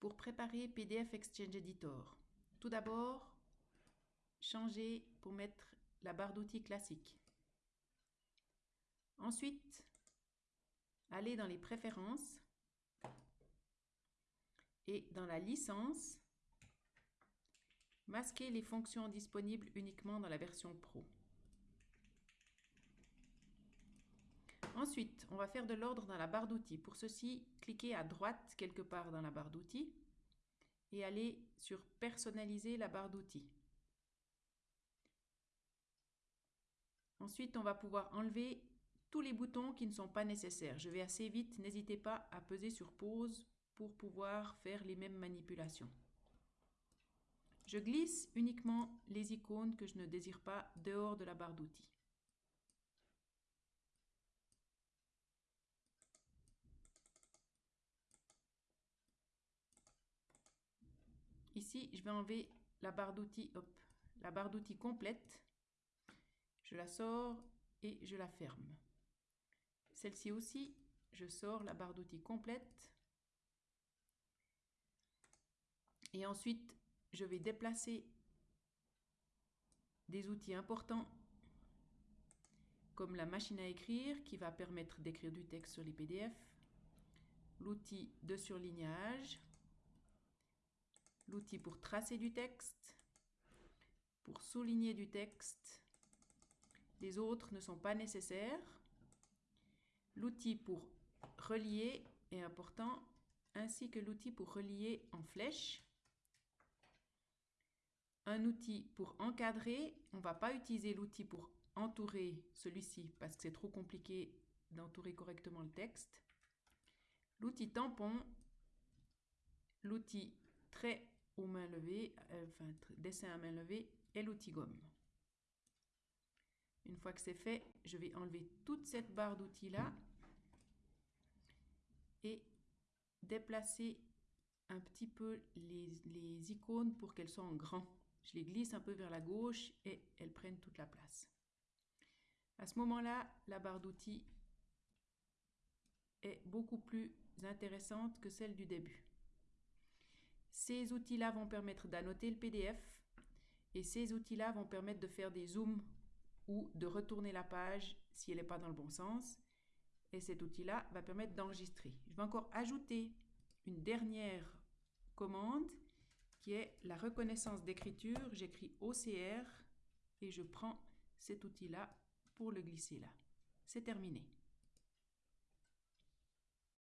Pour préparer PDF Exchange Editor, tout d'abord, changer pour mettre la barre d'outils classique. Ensuite, allez dans les préférences et dans la licence, masquez les fonctions disponibles uniquement dans la version Pro. Ensuite, on va faire de l'ordre dans la barre d'outils. Pour ceci, cliquez à droite quelque part dans la barre d'outils et allez sur Personnaliser la barre d'outils. Ensuite, on va pouvoir enlever tous les boutons qui ne sont pas nécessaires. Je vais assez vite, n'hésitez pas à peser sur pause pour pouvoir faire les mêmes manipulations. Je glisse uniquement les icônes que je ne désire pas dehors de la barre d'outils. Ici, je vais enlever la barre d'outils, la barre d'outils complète. Je la sors et je la ferme. Celle-ci aussi, je sors la barre d'outils complète. Et ensuite, je vais déplacer des outils importants comme la machine à écrire qui va permettre d'écrire du texte sur les PDF, l'outil de surlignage, l'outil pour tracer du texte, pour souligner du texte. Les autres ne sont pas nécessaires. L'outil pour relier est important, ainsi que l'outil pour relier en flèche. Un outil pour encadrer, on ne va pas utiliser l'outil pour entourer celui-ci parce que c'est trop compliqué d'entourer correctement le texte. L'outil tampon, l'outil trait aux mains levées, euh, enfin dessin à main levée et l'outil gomme. Une fois que c'est fait, je vais enlever toute cette barre d'outils là et déplacer un petit peu les, les icônes pour qu'elles soient en grand. Je les glisse un peu vers la gauche et elles prennent toute la place. À ce moment-là, la barre d'outils est beaucoup plus intéressante que celle du début. Ces outils-là vont permettre d'annoter le PDF et ces outils-là vont permettre de faire des zooms ou de retourner la page si elle n'est pas dans le bon sens. Et cet outil-là va permettre d'enregistrer. Je vais encore ajouter une dernière commande qui est la reconnaissance d'écriture. J'écris OCR et je prends cet outil-là pour le glisser là. C'est terminé.